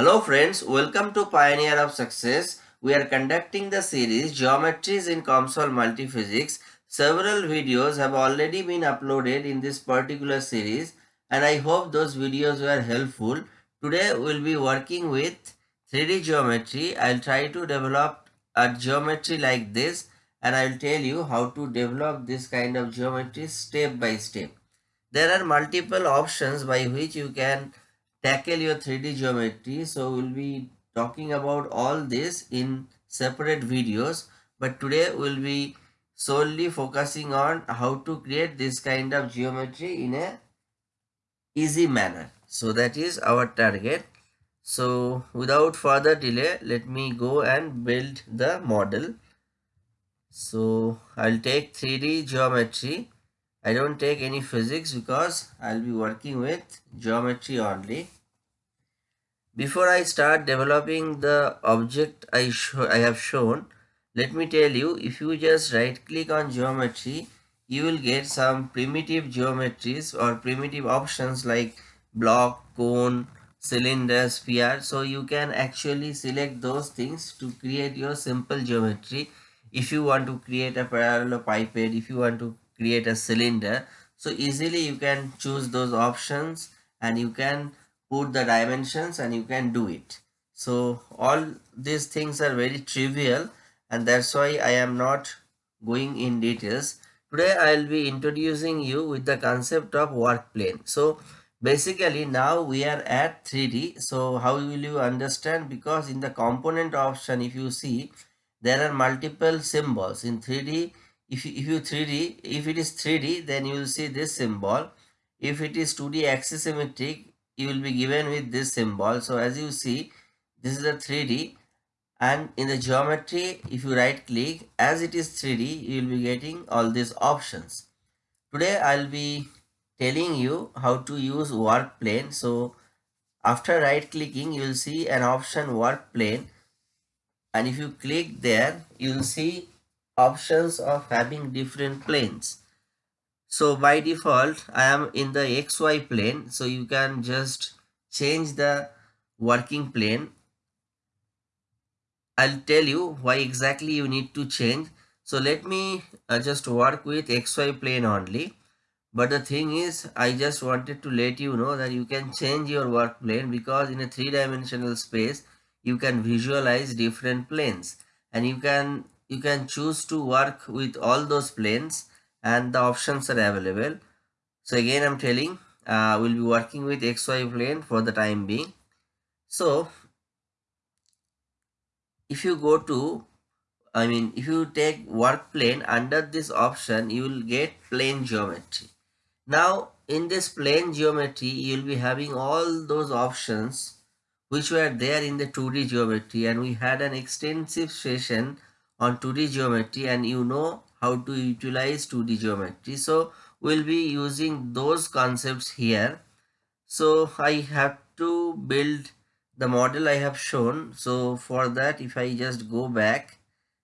Hello friends, welcome to Pioneer of Success. We are conducting the series Geometries in COMSOL Multiphysics. Several videos have already been uploaded in this particular series and I hope those videos were helpful. Today we'll be working with 3D geometry. I'll try to develop a geometry like this and I'll tell you how to develop this kind of geometry step by step. There are multiple options by which you can tackle your 3D geometry. So we'll be talking about all this in separate videos. But today we'll be solely focusing on how to create this kind of geometry in a easy manner. So that is our target. So without further delay, let me go and build the model. So I'll take 3D geometry I don't take any physics because I'll be working with geometry only. Before I start developing the object I, I have shown, let me tell you if you just right click on geometry, you will get some primitive geometries or primitive options like block, cone, cylinder, sphere. So you can actually select those things to create your simple geometry. If you want to create a parallel parallelepiped, if you want to create a cylinder. So easily you can choose those options and you can put the dimensions and you can do it. So all these things are very trivial and that's why i am not going in details. Today i'll be introducing you with the concept of work plane. So basically now we are at 3d so how will you understand? Because in the component option if you see there are multiple symbols. In 3d if you, if you 3d if it is 3d then you will see this symbol. If it is 2d axisymmetric you will be given with this symbol. So as you see this is a 3d and in the geometry if you right click as it is 3d you will be getting all these options. Today i'll be telling you how to use work plane. So after right clicking you will see an option work plane. And if you click there you will see options of having different planes. So by default, I am in the XY plane. So you can just change the working plane. I'll tell you why exactly you need to change. So let me uh, just work with XY plane only. But the thing is, I just wanted to let you know that you can change your work plane because in a three-dimensional space, you can visualize different planes and you can you can choose to work with all those planes and the options are available. So again i'm telling uh, we'll be working with xy plane for the time being. So if you go to i mean if you take work plane under this option you will get plane geometry. Now in this plane geometry you will be having all those options which were there in the 2d geometry and we had an extensive session on 2D geometry and you know how to utilize 2D geometry. So we'll be using those concepts here. So I have to build the model I have shown. So for that if I just go back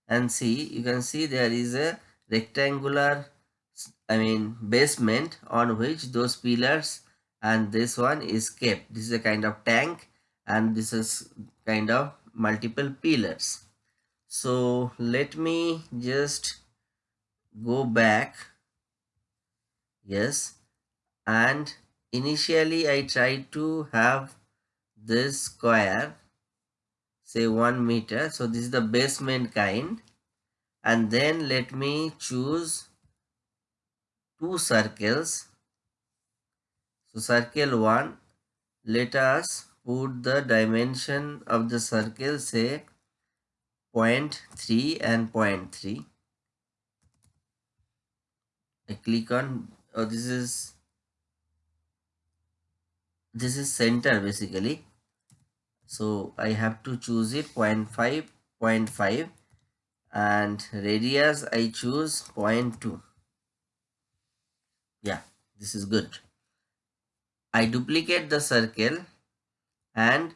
and see you can see there is a rectangular I mean basement on which those pillars and this one is kept. This is a kind of tank and this is kind of multiple pillars so let me just go back. Yes. And initially I tried to have this square say 1 meter. So this is the basement kind. And then let me choose two circles. So circle 1 let us put the dimension of the circle say 0.3 and 0.3 I click on oh this is this is center basically. So I have to choose it 0.5 0.5 and radius I choose 0.2 yeah this is good. I duplicate the circle and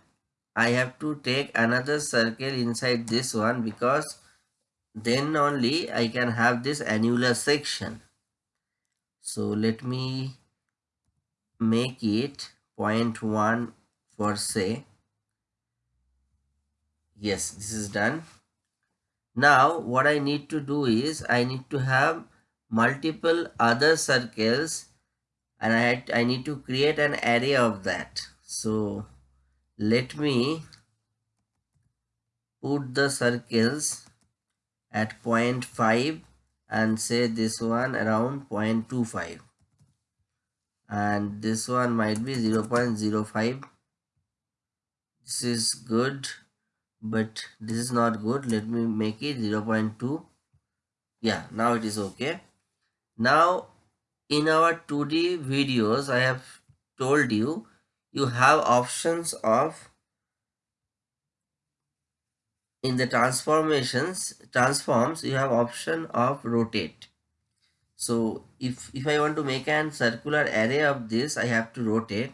I have to take another circle inside this one because then only I can have this annular section. So let me make it 0.1 for say. Yes this is done. Now what I need to do is I need to have multiple other circles and I, I need to create an array of that. So let me put the circles at 0.5 and say this one around 0.25 and this one might be 0 0.05 this is good but this is not good. Let me make it 0 0.2 yeah now it is okay. Now in our 2d videos i have told you you have options of in the transformations transforms you have option of rotate. So if if i want to make an circular array of this i have to rotate.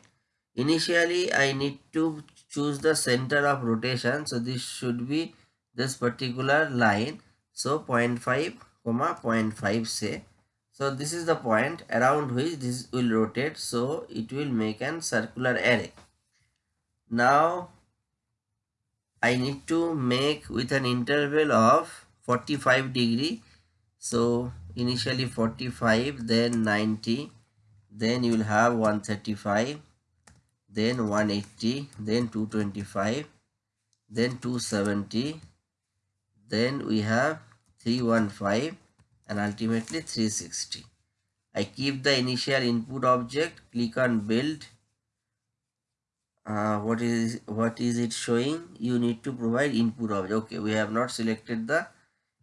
Initially i need to choose the center of rotation. So this should be this particular line. So 0.5 comma 0.5 say so this is the point around which this will rotate. So it will make an circular array. Now I need to make with an interval of 45 degree. So initially 45 then 90 then you will have 135 then 180 then 225 then 270 then we have 315 and ultimately 360 I keep the initial input object click on build. Uh, what is what is it showing? You need to provide input object. Okay we have not selected the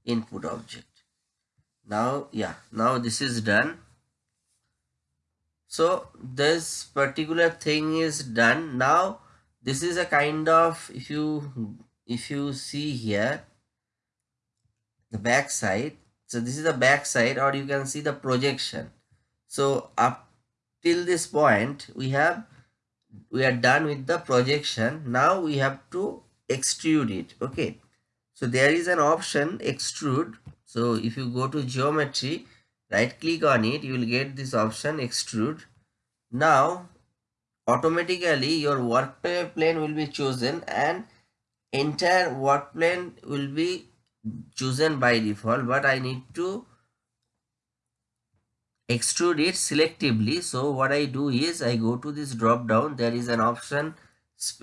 input object. Now yeah now this is done. So this particular thing is done. Now this is a kind of if you if you see here the back side so this is the back side or you can see the projection. So up till this point we have we are done with the projection. Now we have to extrude it. Okay. So there is an option extrude. So if you go to geometry right click on it you will get this option extrude. Now automatically your work plane will be chosen and entire work plane will be chosen by default but i need to extrude it selectively. So what i do is i go to this drop down. There is an option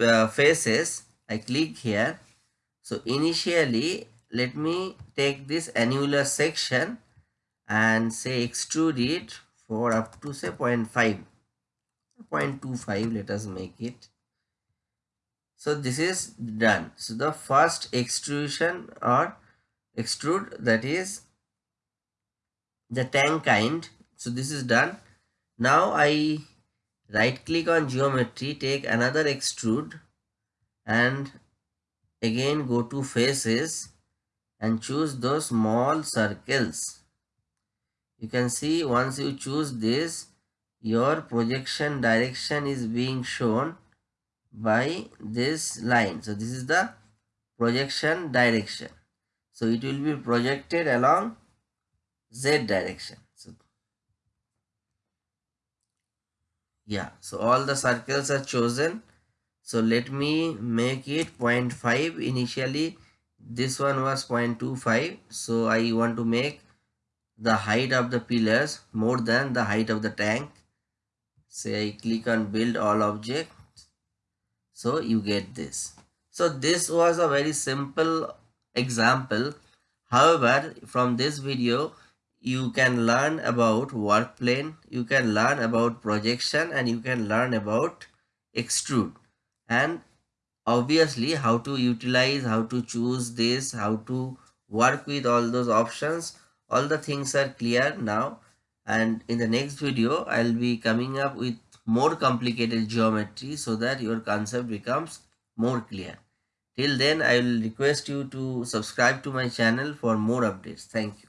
uh, faces. I click here. So initially let me take this annular section and say extrude it for up to say 0 0.5 0.25 let us make it. So this is done. So the first extrusion or extrude that is the tank kind. So this is done. Now i right click on geometry take another extrude and again go to faces and choose those small circles. You can see once you choose this your projection direction is being shown by this line. So this is the projection direction so it will be projected along z direction. So, yeah so all the circles are chosen. So let me make it 0.5 initially this one was 0.25 so i want to make the height of the pillars more than the height of the tank. Say i click on build all objects. So you get this. So this was a very simple example however from this video you can learn about work plane, you can learn about projection and you can learn about extrude and obviously how to utilize, how to choose this, how to work with all those options. All the things are clear now and in the next video I'll be coming up with more complicated geometry so that your concept becomes more clear. Till then I will request you to subscribe to my channel for more updates. Thank you.